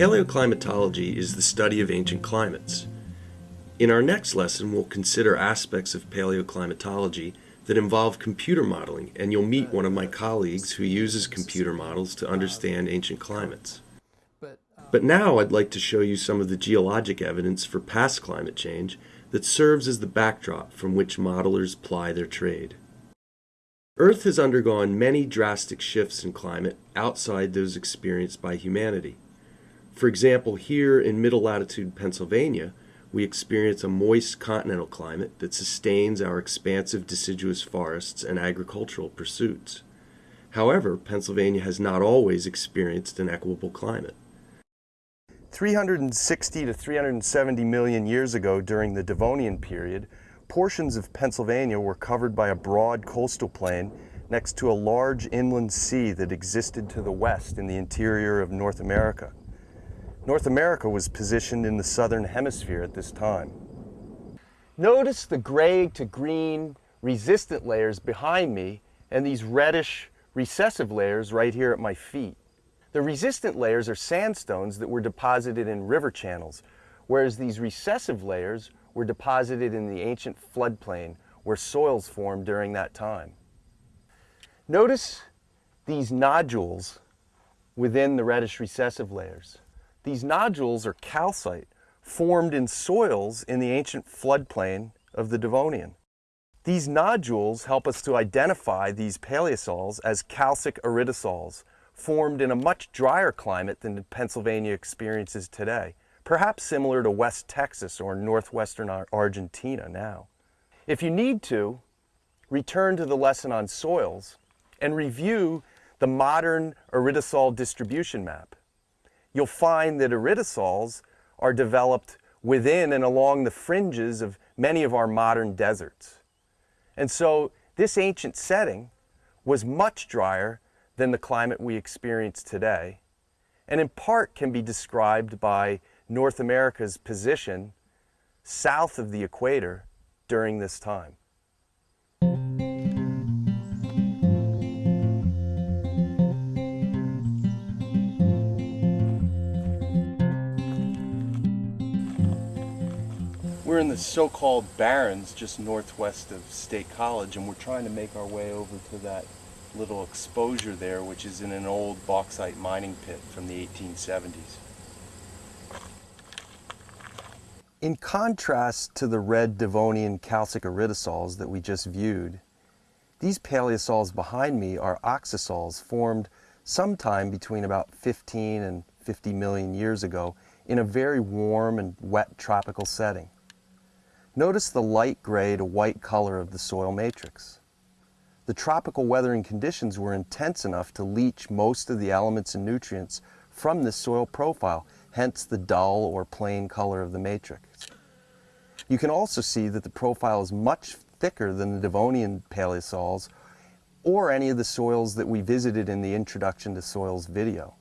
Paleoclimatology is the study of ancient climates. In our next lesson, we'll consider aspects of paleoclimatology that involve computer modeling, and you'll meet one of my colleagues who uses computer models to understand ancient climates. But now I'd like to show you some of the geologic evidence for past climate change that serves as the backdrop from which modelers ply their trade. Earth has undergone many drastic shifts in climate outside those experienced by humanity. For example, here in middle latitude Pennsylvania, we experience a moist continental climate that sustains our expansive deciduous forests and agricultural pursuits. However, Pennsylvania has not always experienced an equable climate. 360 to 370 million years ago during the Devonian period, portions of Pennsylvania were covered by a broad coastal plain next to a large inland sea that existed to the west in the interior of North America. North America was positioned in the southern hemisphere at this time. Notice the gray to green resistant layers behind me and these reddish recessive layers right here at my feet. The resistant layers are sandstones that were deposited in river channels, whereas these recessive layers were deposited in the ancient floodplain where soils formed during that time. Notice these nodules within the reddish recessive layers. These nodules are calcite formed in soils in the ancient floodplain of the Devonian. These nodules help us to identify these paleosols as calcic aridisols, formed in a much drier climate than Pennsylvania experiences today, perhaps similar to West Texas or northwestern Argentina now. If you need to, return to the lesson on soils and review the modern aridisol distribution map you'll find that aridisols are developed within and along the fringes of many of our modern deserts. And so this ancient setting was much drier than the climate we experience today, and in part can be described by North America's position south of the equator during this time. We're in the so-called barrens just northwest of State College and we're trying to make our way over to that little exposure there which is in an old bauxite mining pit from the 1870s. In contrast to the red Devonian calcic aridisols that we just viewed, these paleosols behind me are oxisols formed sometime between about 15 and 50 million years ago in a very warm and wet tropical setting. Notice the light gray to white color of the soil matrix. The tropical weathering conditions were intense enough to leach most of the elements and nutrients from this soil profile, hence the dull or plain color of the matrix. You can also see that the profile is much thicker than the Devonian paleosols or any of the soils that we visited in the Introduction to Soils video.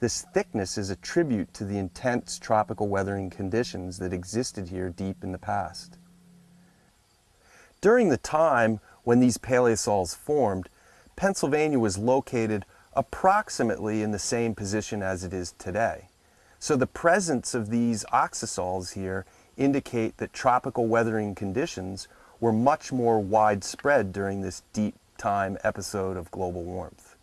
This thickness is a tribute to the intense tropical weathering conditions that existed here deep in the past. During the time when these paleosols formed, Pennsylvania was located approximately in the same position as it is today. So the presence of these oxisols here indicate that tropical weathering conditions were much more widespread during this deep time episode of global warmth.